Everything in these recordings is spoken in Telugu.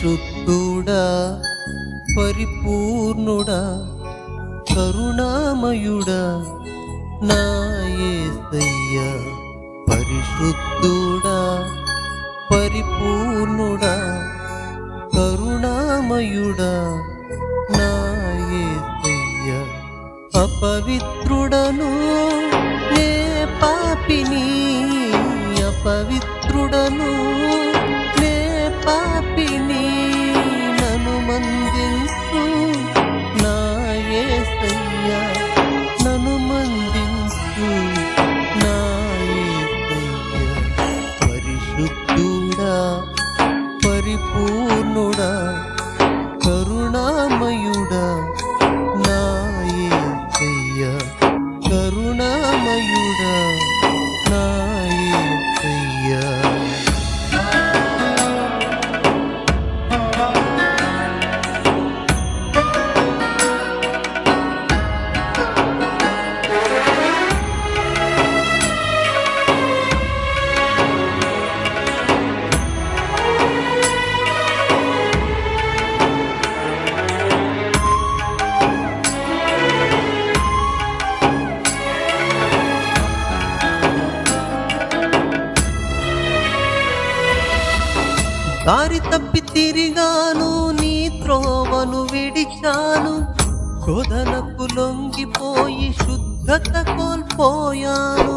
పరిశుద్ధుడా పరిపూర్ణుడా కరుణామయుడా నా యేసయ్యా పరిశుద్ధుడా పరిపూర్ణుడా కరుణామయుడా నా యేసయ్యా అపవిత్రుడను నే పాపిని అపవిత్రుడను పరిపూర్ణుడా? దారి తప్పి తిరిగాను నీ త్రోవను విడిచాను. శోధనకు లొంగిపోయి శుద్ధత కోల్పోయాను.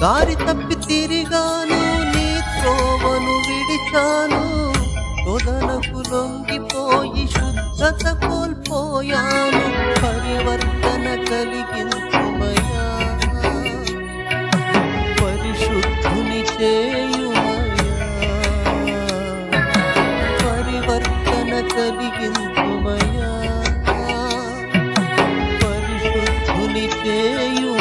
దారి తప్పి తిరిగాను నీ త్రోవను విడిచాను. శోధనకు లొంగిపోయి శుద్ధత కోల్పోయాను. పరివర్తన కలిగింది పరివర్తన కలిగించుమయా పరిశుద్ధుని చేయు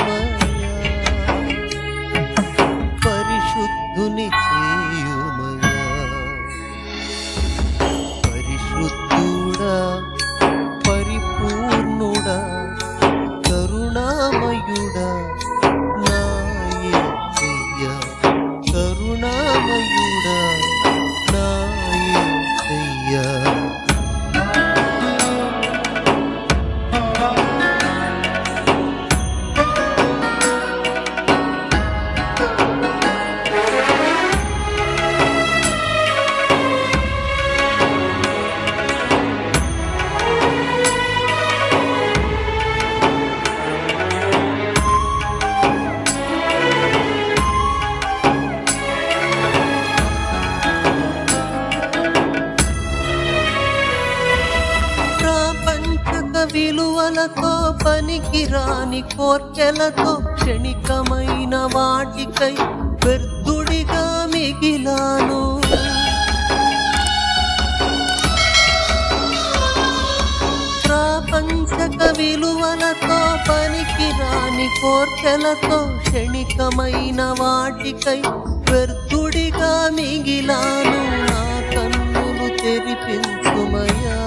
కరుణామయుడా విలువలతో పనికి రాని కోర్కెలతో క్షణికమైన వాటికై వ్యర్థుడిగా మిగిలాను. ప్రాపంచక విలువలతో పనికి రాని కోర్కెలతో క్షణికమైన వాటికై వ్యర్థుడిగా మిగిలాను. నా కన్నులు తెరిపించుమయా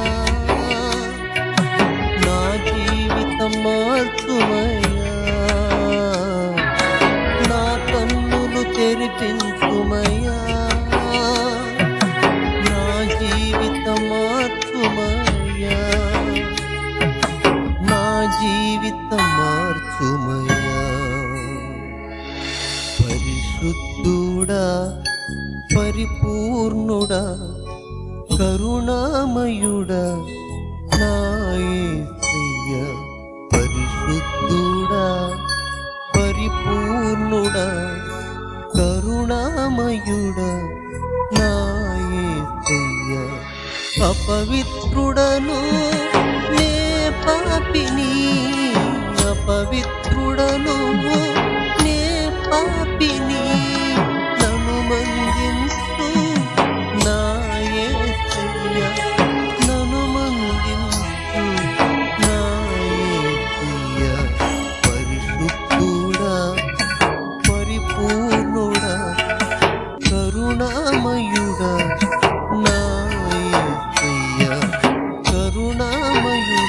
పరిశుద్ధుడా పరిపూర్ణుడా కరుణామయుడా నాయ పరిశుద్ధుడా పరిపూర్ణుడా కరుణామయుడా నాయ అపవిత్రుడను నే పాపిని అపవిత్రుడను 这么远。